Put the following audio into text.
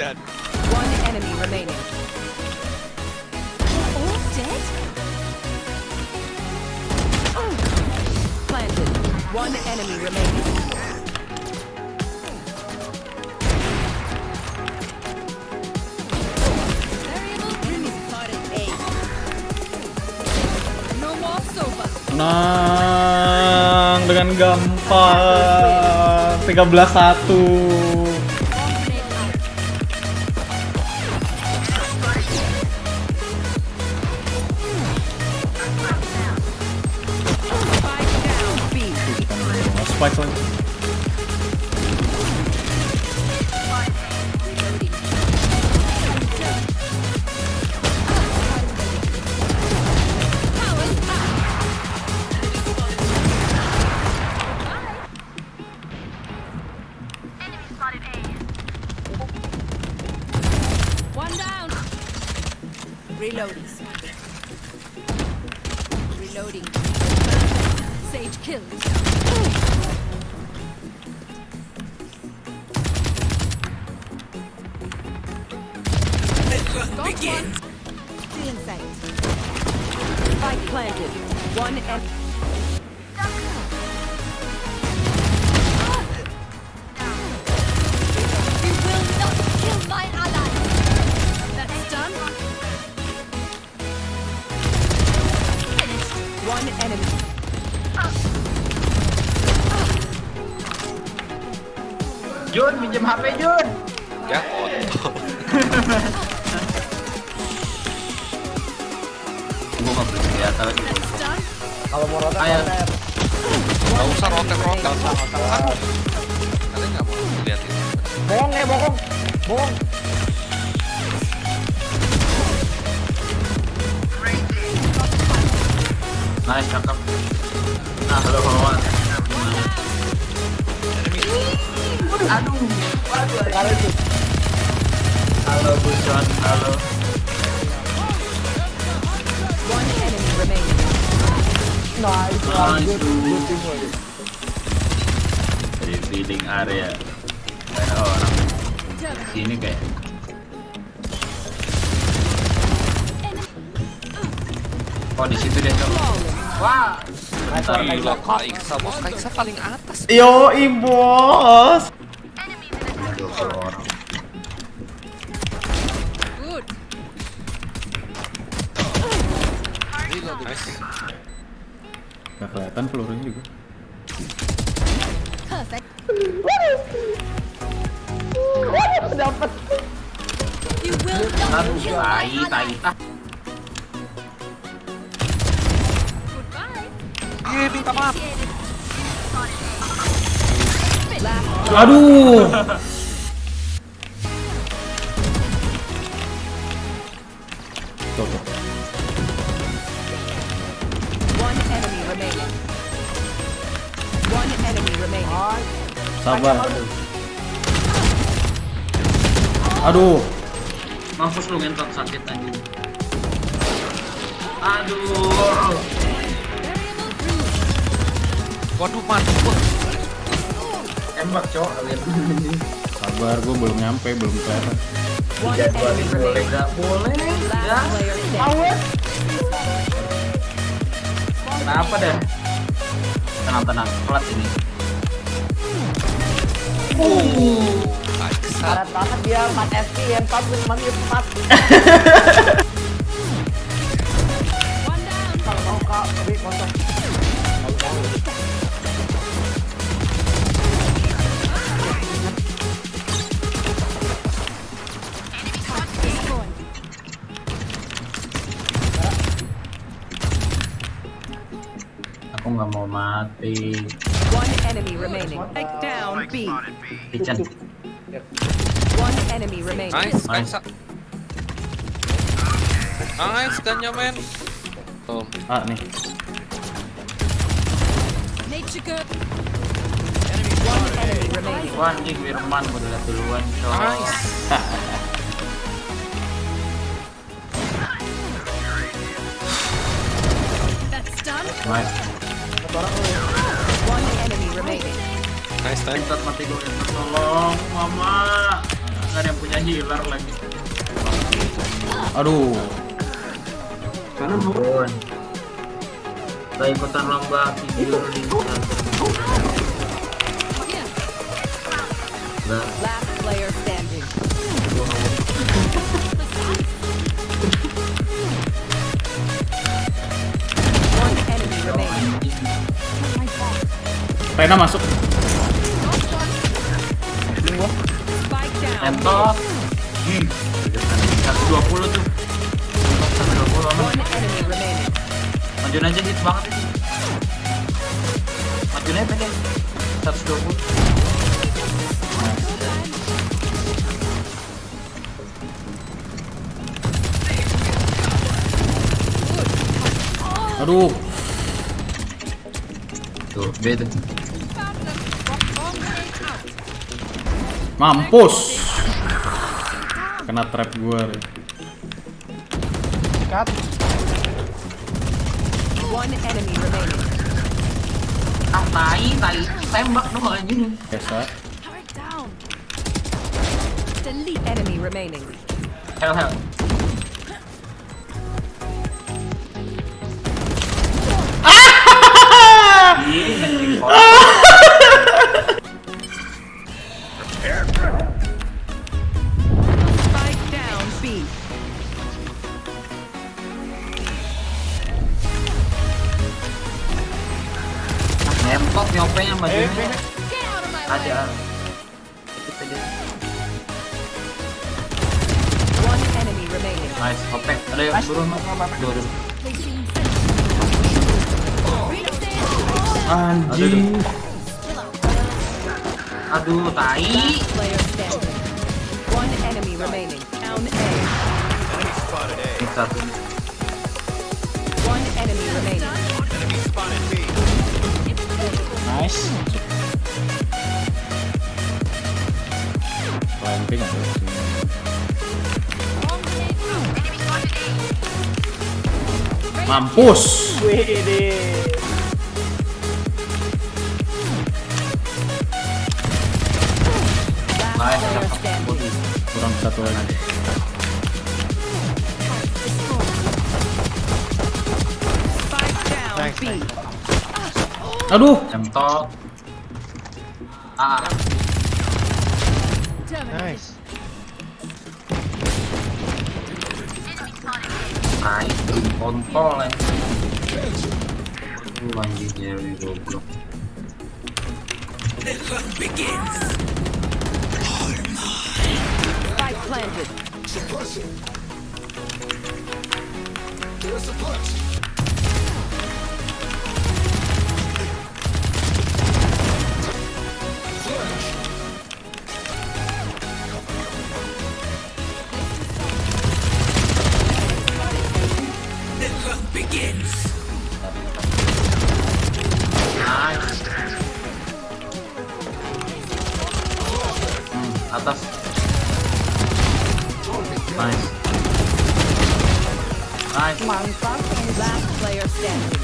dead. One enemy remaining. All dead? Planted. One enemy remaining. Nang dengan gampang 13 1 Spike lagi One down. Reloading. Reloading. Sage kills. Got one. Stealing sight. Spike planted. One en- You will not kill my ally. That's done. Finished. One enemy. Jun, minjem HP Jun. Ya, nggak done. Kalau mau rotek, Ayo. rotek. Gak usah rotek-rotek. Aduh. Kalian nggak mau lihat ini? Bohong ya, bohong. Bohong. Nice, cakep. Nah, halo kawan. Aduh, waduh. Sekali itu. Halo Buson, halo. Nah, itu Nice, lanjut. dude. Good teamwork. Dari area. Kayak orang sini kayak. Oh di situ dia cok. Wah. Nice nice Gila. Kak Iksa, bos Kak Iksa paling atas. Yo bos Ada 20 orang. Good. Reload, nice. Gak kelihatan pelurunya juga Perfect. Dapat. Aduh, tai, tai. Ah, Goodbye. Iya, minta maaf. Aduh Tuh, tuh. Sabar Aduh mampus lu ngentot sakit aja. Aduh. Waduh, mati gua. Tembak cowok kalian. Sabar gue belum nyampe belum Jadwal enemy boleh remaining. gak boleh ya? Standing. Kenapa dah? Tenang tenang, pelat ini. Karet banget dia 4 FP yang 4 win mati 4 One down. kalau mau kak tapi kosong mau mati. One enemy remaining. Take down B. Kitchen. One enemy remaining. Nice, Kak Nice. Nice, gannya men. Tuh, Ah nih. Wah, anjing Firman gue udah duluan, cowok. nice. That's done. Nice. One enemy remaining. Nice, nice. Entot mati gue, tolong, mama. nggak ada yang punya healer lagi. Aduh. Turun. Kita ikutan lomba video di Nah, Last player Rena masuk. Spike down. entok. Hmm. 120 tuh. Entok 120 aman. Majuin aja hit banget itu. Majuin aja pede. 120. Aduh. Tuh, B Mampus. Kena trap gua. deh. Cut. One enemy remaining. Ah, tai, tai. Tembak dong anjing. Biasa. Turret down. Delete enemy remaining. Hell, hell. Nempok nyopenya Eh, majuin eh. Ada. Ikut aja. One enemy remaining. Nice, opek. Ada yang turun. Turun. Anjing. Aduh, tai. One enemy remaining. Down A. Hit satu. Ramping ada sini. Mampus. Wih. Kurang satu lagi. B. Aduh. Entok. Ah, Nice. Belum kontol ya. Aduh, anjing nyari goblok. Spike planted. Nice. Hmm, atas. Nice. Nice. Last player standing.